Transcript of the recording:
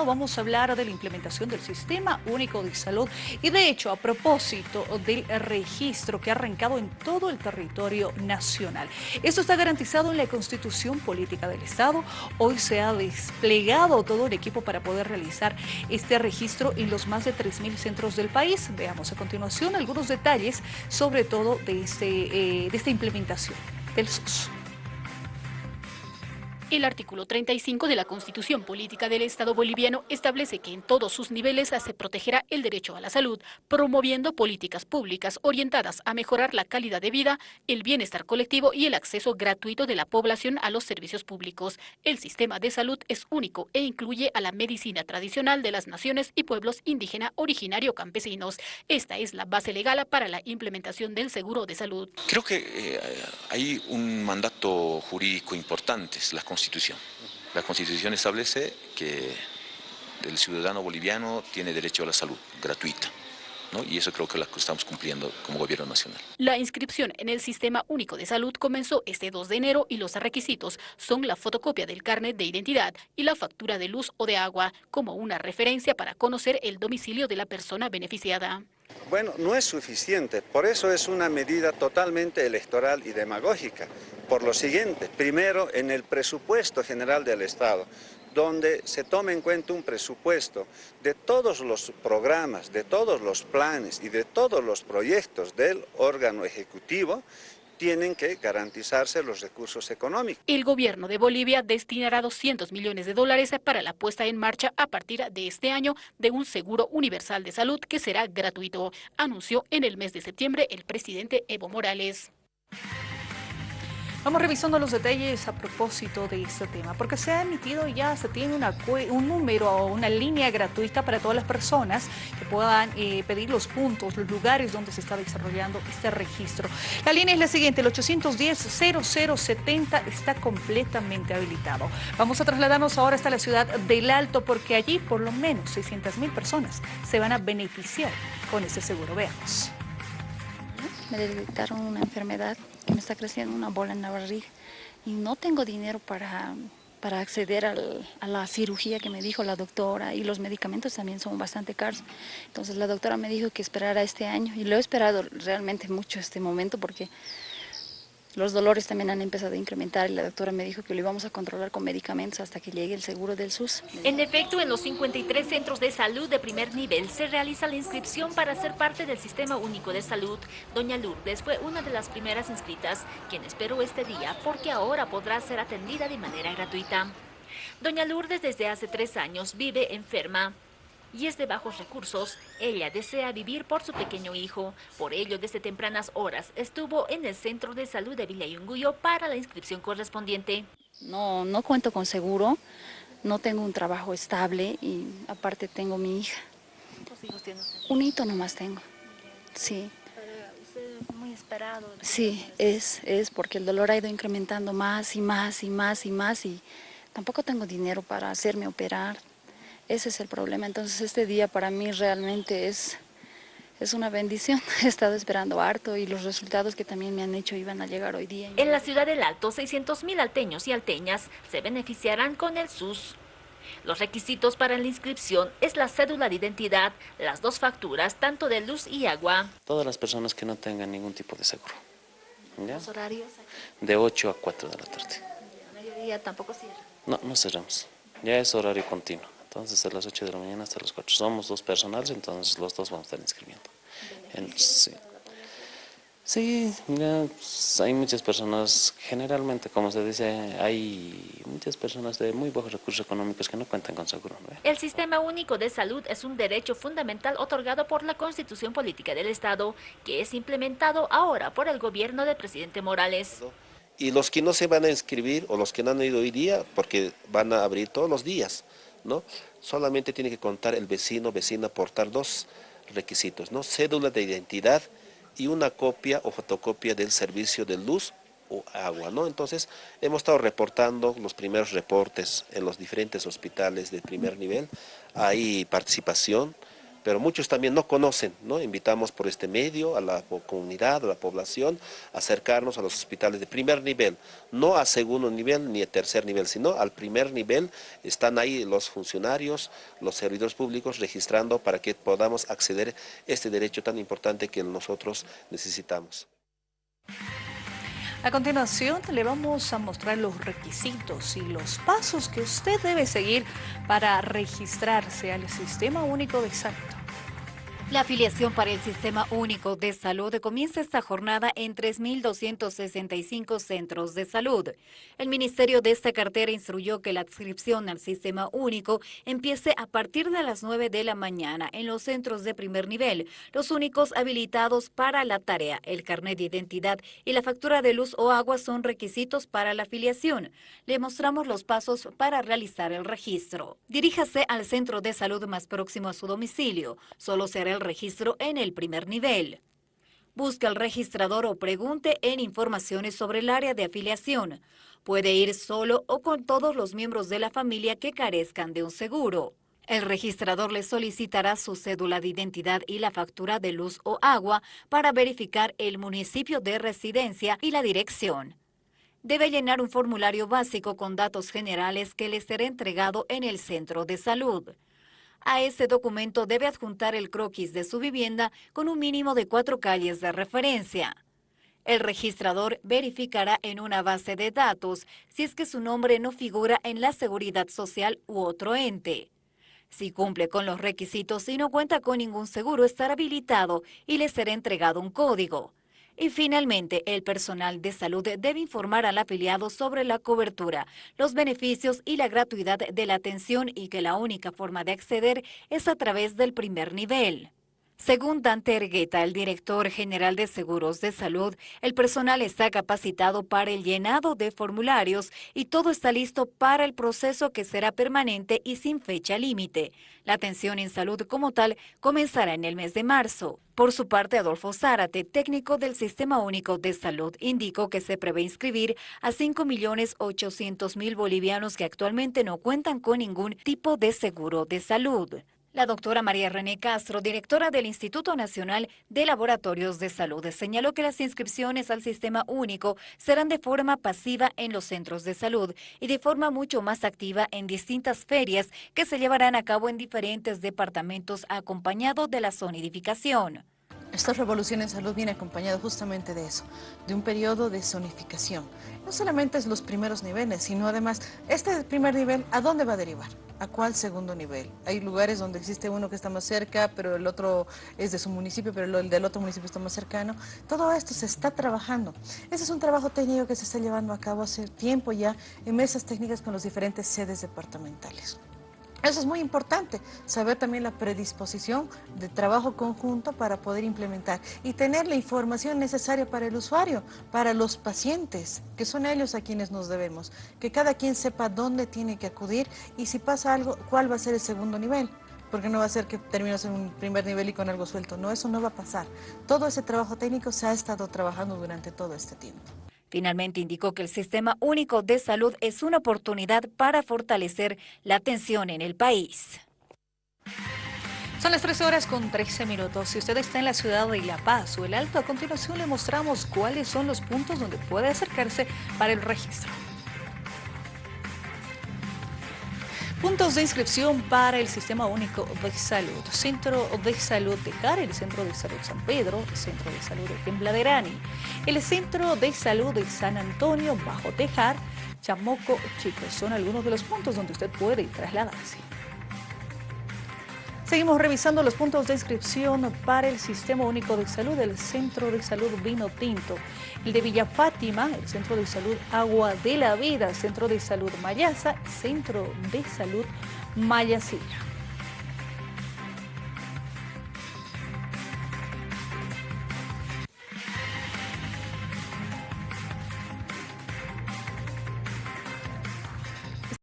Vamos a hablar de la implementación del Sistema Único de Salud y de hecho a propósito del registro que ha arrancado en todo el territorio nacional. Esto está garantizado en la Constitución Política del Estado. Hoy se ha desplegado todo el equipo para poder realizar este registro en los más de 3.000 centros del país. Veamos a continuación algunos detalles sobre todo de, este, eh, de esta implementación del SUS. El artículo 35 de la Constitución Política del Estado boliviano establece que en todos sus niveles se protegerá el derecho a la salud, promoviendo políticas públicas orientadas a mejorar la calidad de vida, el bienestar colectivo y el acceso gratuito de la población a los servicios públicos. El sistema de salud es único e incluye a la medicina tradicional de las naciones y pueblos indígena originario campesinos. Esta es la base legal para la implementación del seguro de salud. Creo que eh, hay un mandato jurídico importante. La Constitución establece que el ciudadano boliviano tiene derecho a la salud gratuita. Y eso creo que lo estamos cumpliendo como gobierno nacional. La inscripción en el Sistema Único de Salud comenzó este 2 de enero y los requisitos son la fotocopia del carnet de identidad y la factura de luz o de agua como una referencia para conocer el domicilio de la persona beneficiada. Bueno, no es suficiente, por eso es una medida totalmente electoral y demagógica. Por lo siguiente, primero en el presupuesto general del Estado, donde se tome en cuenta un presupuesto de todos los programas, de todos los planes y de todos los proyectos del órgano ejecutivo tienen que garantizarse los recursos económicos. El gobierno de Bolivia destinará 200 millones de dólares para la puesta en marcha a partir de este año de un seguro universal de salud que será gratuito, anunció en el mes de septiembre el presidente Evo Morales. Vamos revisando los detalles a propósito de este tema, porque se ha emitido ya, se tiene un número o una línea gratuita para todas las personas que puedan eh, pedir los puntos, los lugares donde se está desarrollando este registro. La línea es la siguiente, el 810-0070 está completamente habilitado. Vamos a trasladarnos ahora hasta la ciudad del Alto, porque allí por lo menos 600 mil personas se van a beneficiar con este seguro. Veamos. Me detectaron una enfermedad que me está creciendo una bola en la barriga y no tengo dinero para, para acceder a la cirugía que me dijo la doctora y los medicamentos también son bastante caros. Entonces la doctora me dijo que esperara este año y lo he esperado realmente mucho este momento porque los dolores también han empezado a incrementar y la doctora me dijo que lo íbamos a controlar con medicamentos hasta que llegue el seguro del SUS. En efecto, en los 53 centros de salud de primer nivel se realiza la inscripción para ser parte del Sistema Único de Salud. Doña Lourdes fue una de las primeras inscritas, quien esperó este día porque ahora podrá ser atendida de manera gratuita. Doña Lourdes desde hace tres años vive enferma y es de bajos recursos. Ella desea vivir por su pequeño hijo. Por ello, desde tempranas horas estuvo en el Centro de Salud de Villayunguyo para la inscripción correspondiente. No, no cuento con seguro, no tengo un trabajo estable y aparte tengo mi hija. ¿Cuántos hijos tiene Un hito nomás tengo, sí. es muy esperado. Sí, es, es porque el dolor ha ido incrementando más y más y más y más y tampoco tengo dinero para hacerme operar, ese es el problema. Entonces este día para mí realmente es, es una bendición. He estado esperando harto y los resultados que también me han hecho iban a llegar hoy día. En la ciudad del Alto, 600 mil alteños y alteñas se beneficiarán con el SUS. Los requisitos para la inscripción es la cédula de identidad, las dos facturas, tanto de luz y agua. Todas las personas que no tengan ningún tipo de seguro. ¿Los horarios? De 8 a 4 de la tarde. ¿A mediodía tampoco cierra? No, no cerramos. Ya es horario continuo. Entonces, a las 8 de la mañana hasta las 4. Somos dos personales, entonces los dos vamos a estar inscribiendo. sí. Sí, pues, hay muchas personas, generalmente, como se dice, hay muchas personas de muy bajos recursos económicos que no cuentan con seguro. El Sistema Único de Salud es un derecho fundamental otorgado por la Constitución Política del Estado, que es implementado ahora por el gobierno del presidente Morales. Y los que no se van a inscribir, o los que no han ido hoy día, porque van a abrir todos los días, ¿no? Solamente tiene que contar el vecino, vecina, aportar dos requisitos, ¿no? Cédula de identidad y una copia o fotocopia del servicio de luz o agua, ¿no? Entonces, hemos estado reportando los primeros reportes en los diferentes hospitales de primer nivel, hay participación, pero muchos también no conocen, ¿no? Invitamos por este medio a la comunidad, a la población, a acercarnos a los hospitales de primer nivel, no a segundo nivel ni a tercer nivel, sino al primer nivel, están ahí los funcionarios, los servidores públicos registrando para que podamos acceder a este derecho tan importante que nosotros necesitamos. A continuación le vamos a mostrar los requisitos y los pasos que usted debe seguir para registrarse al Sistema Único de Salud. La afiliación para el Sistema Único de Salud comienza esta jornada en 3.265 centros de salud. El Ministerio de esta cartera instruyó que la adscripción al Sistema Único empiece a partir de las 9 de la mañana en los centros de primer nivel, los únicos habilitados para la tarea. El carnet de identidad y la factura de luz o agua son requisitos para la afiliación. Le mostramos los pasos para realizar el registro. Diríjase al centro de salud más próximo a su domicilio. Solo será el registro en el primer nivel. Busque al registrador o pregunte en informaciones sobre el área de afiliación. Puede ir solo o con todos los miembros de la familia que carezcan de un seguro. El registrador le solicitará su cédula de identidad y la factura de luz o agua para verificar el municipio de residencia y la dirección. Debe llenar un formulario básico con datos generales que le será entregado en el centro de salud. A ese documento debe adjuntar el croquis de su vivienda con un mínimo de cuatro calles de referencia. El registrador verificará en una base de datos si es que su nombre no figura en la seguridad social u otro ente. Si cumple con los requisitos y no cuenta con ningún seguro, estará habilitado y le será entregado un código. Y finalmente, el personal de salud debe informar al afiliado sobre la cobertura, los beneficios y la gratuidad de la atención y que la única forma de acceder es a través del primer nivel. Según Dante Ergueta, el director general de Seguros de Salud, el personal está capacitado para el llenado de formularios y todo está listo para el proceso que será permanente y sin fecha límite. La atención en salud como tal comenzará en el mes de marzo. Por su parte, Adolfo Zárate, técnico del Sistema Único de Salud, indicó que se prevé inscribir a 5.800.000 bolivianos que actualmente no cuentan con ningún tipo de seguro de salud. La doctora María René Castro, directora del Instituto Nacional de Laboratorios de Salud, señaló que las inscripciones al sistema único serán de forma pasiva en los centros de salud y de forma mucho más activa en distintas ferias que se llevarán a cabo en diferentes departamentos acompañado de la zonidificación. Esta revolución en salud viene acompañada justamente de eso, de un periodo de zonificación. No solamente es los primeros niveles, sino además, este primer nivel, ¿a dónde va a derivar? ¿A cuál segundo nivel? Hay lugares donde existe uno que está más cerca, pero el otro es de su municipio, pero el del otro municipio está más cercano. Todo esto se está trabajando. Ese es un trabajo técnico que se está llevando a cabo hace tiempo ya en mesas técnicas con las diferentes sedes departamentales. Eso es muy importante, saber también la predisposición de trabajo conjunto para poder implementar y tener la información necesaria para el usuario, para los pacientes, que son ellos a quienes nos debemos. Que cada quien sepa dónde tiene que acudir y si pasa algo, cuál va a ser el segundo nivel porque no va a ser que termines en un primer nivel y con algo suelto. No, eso no va a pasar. Todo ese trabajo técnico se ha estado trabajando durante todo este tiempo. Finalmente indicó que el Sistema Único de Salud es una oportunidad para fortalecer la atención en el país. Son las 13 horas con 13 minutos. Si usted está en la ciudad de La Paz o el Alto, a continuación le mostramos cuáles son los puntos donde puede acercarse para el registro. Puntos de inscripción para el Sistema Único de Salud. Centro de Salud de el Centro de Salud San Pedro, el Centro de Salud de Tembladerani, el Centro de Salud de San Antonio, Bajo Tejar, Chamoco, Chicos. Son algunos de los puntos donde usted puede trasladarse. Seguimos revisando los puntos de inscripción para el Sistema Único de Salud del Centro de Salud Vino Tinto, el de Villa Fátima, el Centro de Salud Agua de la Vida, Centro de Salud Mayasa, Centro de Salud Mayasilla.